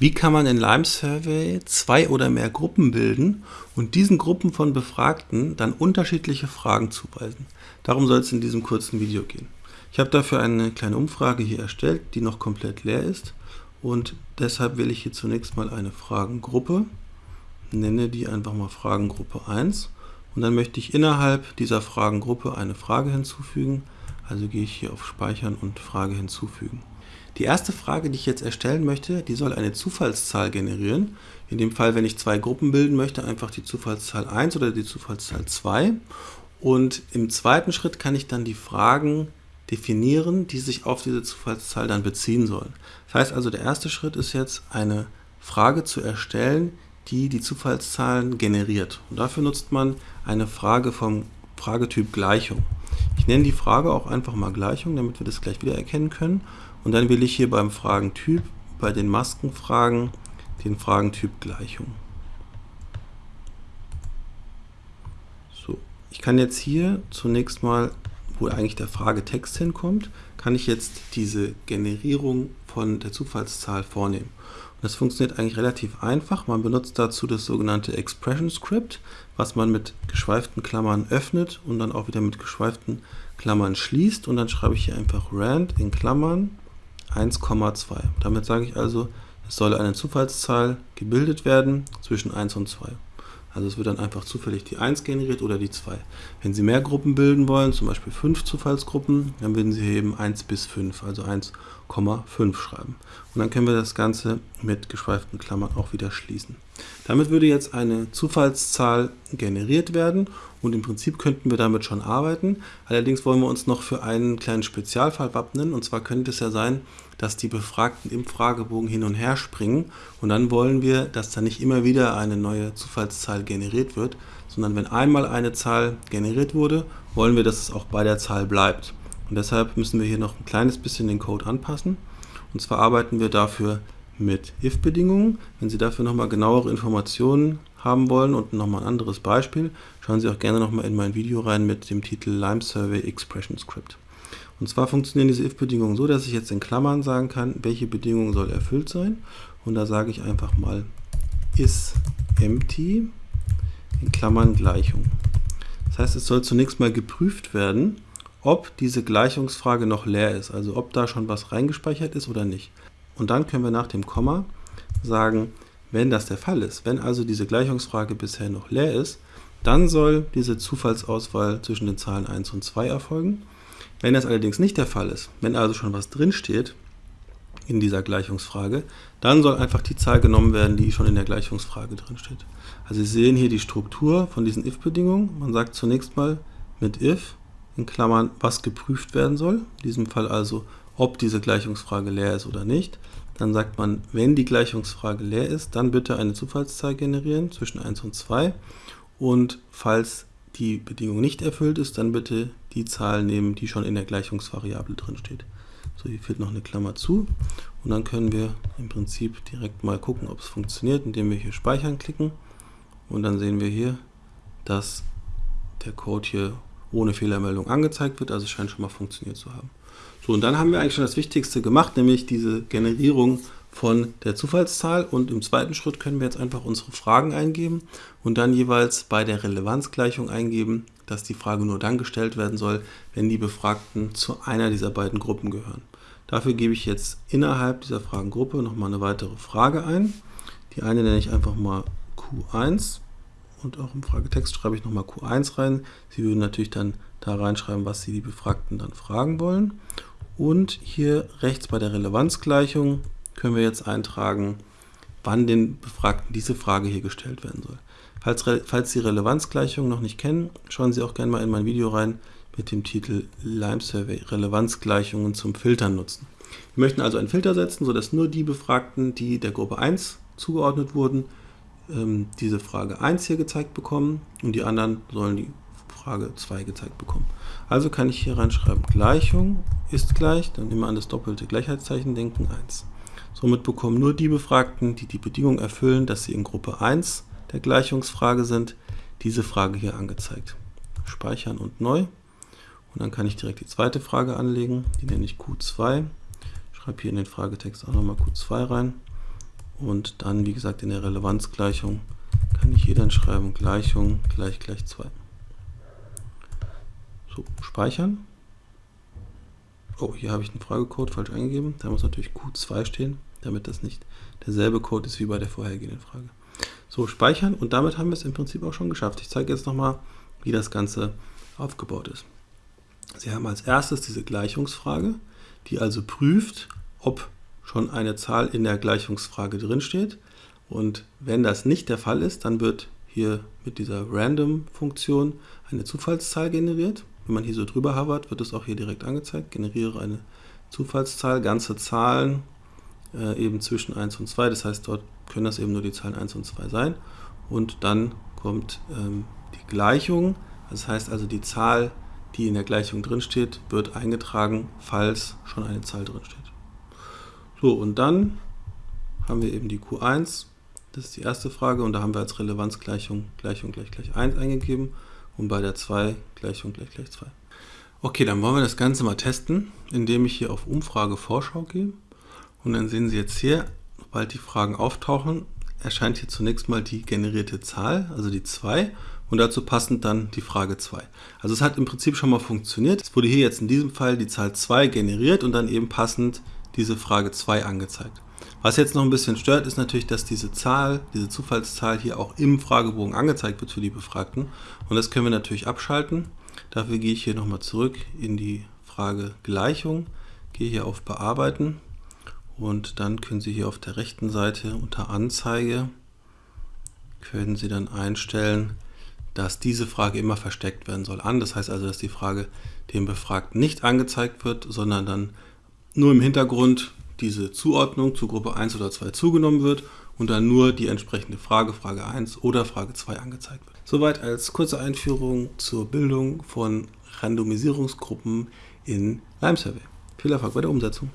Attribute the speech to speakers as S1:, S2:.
S1: Wie kann man in Lime Survey zwei oder mehr Gruppen bilden und diesen Gruppen von Befragten dann unterschiedliche Fragen zuweisen? Darum soll es in diesem kurzen Video gehen. Ich habe dafür eine kleine Umfrage hier erstellt, die noch komplett leer ist und deshalb wähle ich hier zunächst mal eine Fragengruppe, nenne die einfach mal Fragengruppe 1 und dann möchte ich innerhalb dieser Fragengruppe eine Frage hinzufügen, also gehe ich hier auf Speichern und Frage hinzufügen. Die erste Frage, die ich jetzt erstellen möchte, die soll eine Zufallszahl generieren. In dem Fall, wenn ich zwei Gruppen bilden möchte, einfach die Zufallszahl 1 oder die Zufallszahl 2. Und im zweiten Schritt kann ich dann die Fragen definieren, die sich auf diese Zufallszahl dann beziehen sollen. Das heißt also, der erste Schritt ist jetzt eine Frage zu erstellen, die die Zufallszahlen generiert. Und dafür nutzt man eine Frage vom Fragetyp Gleichung. Ich nenne die Frage auch einfach mal Gleichung, damit wir das gleich wieder erkennen können. Und dann will ich hier beim Fragentyp, bei den Maskenfragen, den Fragentyp Gleichung. So, ich kann jetzt hier zunächst mal, wo eigentlich der Fragetext hinkommt, kann ich jetzt diese Generierung von der Zufallszahl vornehmen. Das funktioniert eigentlich relativ einfach. Man benutzt dazu das sogenannte Expression Script, was man mit geschweiften Klammern öffnet und dann auch wieder mit geschweiften Klammern schließt. Und dann schreibe ich hier einfach rand in Klammern 1,2. Damit sage ich also, es soll eine Zufallszahl gebildet werden zwischen 1 und 2. Also es wird dann einfach zufällig die 1 generiert oder die 2. Wenn Sie mehr Gruppen bilden wollen, zum Beispiel 5 Zufallsgruppen, dann würden Sie hier eben 1 bis 5, also 1,5 schreiben. Und dann können wir das Ganze mit geschweiften Klammern auch wieder schließen. Damit würde jetzt eine Zufallszahl generiert werden und im Prinzip könnten wir damit schon arbeiten. Allerdings wollen wir uns noch für einen kleinen Spezialfall wappnen und zwar könnte es ja sein, dass die Befragten im Fragebogen hin und her springen und dann wollen wir, dass da nicht immer wieder eine neue Zufallszahl generiert wird, sondern wenn einmal eine Zahl generiert wurde, wollen wir, dass es auch bei der Zahl bleibt. Und deshalb müssen wir hier noch ein kleines bisschen den Code anpassen. Und zwar arbeiten wir dafür mit if-Bedingungen. Wenn Sie dafür nochmal genauere Informationen haben wollen und nochmal ein anderes Beispiel, schauen Sie auch gerne nochmal in mein Video rein mit dem Titel Lime Survey Expression Script. Und zwar funktionieren diese if-Bedingungen so, dass ich jetzt in Klammern sagen kann, welche Bedingung soll erfüllt sein. Und da sage ich einfach mal is empty in Klammern Gleichung. Das heißt, es soll zunächst mal geprüft werden, ob diese Gleichungsfrage noch leer ist, also ob da schon was reingespeichert ist oder nicht. Und dann können wir nach dem Komma sagen, wenn das der Fall ist, wenn also diese Gleichungsfrage bisher noch leer ist, dann soll diese Zufallsauswahl zwischen den Zahlen 1 und 2 erfolgen. Wenn das allerdings nicht der Fall ist, wenn also schon was drinsteht in dieser Gleichungsfrage, dann soll einfach die Zahl genommen werden, die schon in der Gleichungsfrage drinsteht. Also Sie sehen hier die Struktur von diesen if-Bedingungen. Man sagt zunächst mal mit if in Klammern, was geprüft werden soll. In diesem Fall also, ob diese Gleichungsfrage leer ist oder nicht. Dann sagt man, wenn die Gleichungsfrage leer ist, dann bitte eine Zufallszahl generieren zwischen 1 und 2. Und falls die Bedingung nicht erfüllt ist, dann bitte die Zahl nehmen, die schon in der Gleichungsvariable drin steht. So, hier fehlt noch eine Klammer zu und dann können wir im Prinzip direkt mal gucken, ob es funktioniert, indem wir hier Speichern klicken und dann sehen wir hier, dass der Code hier ohne Fehlermeldung angezeigt wird, also es scheint schon mal funktioniert zu haben. So, und dann haben wir eigentlich schon das Wichtigste gemacht, nämlich diese Generierung von der Zufallszahl und im zweiten Schritt können wir jetzt einfach unsere Fragen eingeben und dann jeweils bei der Relevanzgleichung eingeben, dass die Frage nur dann gestellt werden soll, wenn die Befragten zu einer dieser beiden Gruppen gehören. Dafür gebe ich jetzt innerhalb dieser Fragengruppe nochmal eine weitere Frage ein. Die eine nenne ich einfach mal Q1 und auch im Fragetext schreibe ich nochmal Q1 rein. Sie würden natürlich dann da reinschreiben, was Sie die Befragten dann fragen wollen. Und hier rechts bei der Relevanzgleichung können wir jetzt eintragen, wann den Befragten diese Frage hier gestellt werden soll. Falls, falls Sie Relevanzgleichung noch nicht kennen, schauen Sie auch gerne mal in mein Video rein mit dem Titel Lime Survey Relevanzgleichungen zum Filtern nutzen. Wir möchten also einen Filter setzen, sodass nur die Befragten, die der Gruppe 1 zugeordnet wurden, ähm, diese Frage 1 hier gezeigt bekommen und die anderen sollen die Frage 2 gezeigt bekommen. Also kann ich hier reinschreiben, Gleichung ist gleich, dann immer an das doppelte Gleichheitszeichen denken, 1. Somit bekommen nur die Befragten, die die Bedingung erfüllen, dass sie in Gruppe 1 der Gleichungsfrage sind, diese Frage hier angezeigt. Speichern und neu. Und dann kann ich direkt die zweite Frage anlegen, die nenne ich Q2. Schreibe hier in den Fragetext auch nochmal Q2 rein. Und dann, wie gesagt, in der Relevanzgleichung kann ich hier dann schreiben, Gleichung gleich gleich 2. So, speichern. Oh, hier habe ich einen Fragecode falsch eingegeben. Da muss natürlich Q2 stehen, damit das nicht derselbe Code ist wie bei der vorhergehenden Frage. So, speichern und damit haben wir es im Prinzip auch schon geschafft. Ich zeige jetzt nochmal, wie das Ganze aufgebaut ist. Sie haben als erstes diese Gleichungsfrage, die also prüft, ob schon eine Zahl in der Gleichungsfrage drinsteht. Und wenn das nicht der Fall ist, dann wird hier mit dieser Random-Funktion eine Zufallszahl generiert. Wenn man hier so drüber hovert, wird es auch hier direkt angezeigt. Generiere eine Zufallszahl, ganze Zahlen, äh, eben zwischen 1 und 2. Das heißt, dort können das eben nur die Zahlen 1 und 2 sein. Und dann kommt ähm, die Gleichung. Das heißt also, die Zahl, die in der Gleichung drinsteht, wird eingetragen, falls schon eine Zahl drinsteht. So, und dann haben wir eben die Q1. Das ist die erste Frage und da haben wir als Relevanzgleichung Gleichung gleich gleich 1 eingegeben und bei der 2 Gleichung gleich gleich 2. Okay, dann wollen wir das Ganze mal testen, indem ich hier auf Umfrage Vorschau gehe. Und dann sehen Sie jetzt hier, sobald die Fragen auftauchen, erscheint hier zunächst mal die generierte Zahl, also die 2 und dazu passend dann die Frage 2. Also es hat im Prinzip schon mal funktioniert. Es wurde hier jetzt in diesem Fall die Zahl 2 generiert und dann eben passend diese Frage 2 angezeigt. Was jetzt noch ein bisschen stört, ist natürlich, dass diese Zahl, diese Zufallszahl hier auch im Fragebogen angezeigt wird für die Befragten. Und das können wir natürlich abschalten. Dafür gehe ich hier nochmal zurück in die Frage Gleichung, gehe hier auf Bearbeiten und dann können Sie hier auf der rechten Seite unter Anzeige können Sie dann einstellen, dass diese Frage immer versteckt werden soll an. Das heißt also, dass die Frage dem Befragten nicht angezeigt wird, sondern dann nur im Hintergrund diese Zuordnung zu Gruppe 1 oder 2 zugenommen wird und dann nur die entsprechende Frage, Frage 1 oder Frage 2 angezeigt wird. Soweit als kurze Einführung zur Bildung von Randomisierungsgruppen in Lime Survey. Viel Erfolg bei der Umsetzung.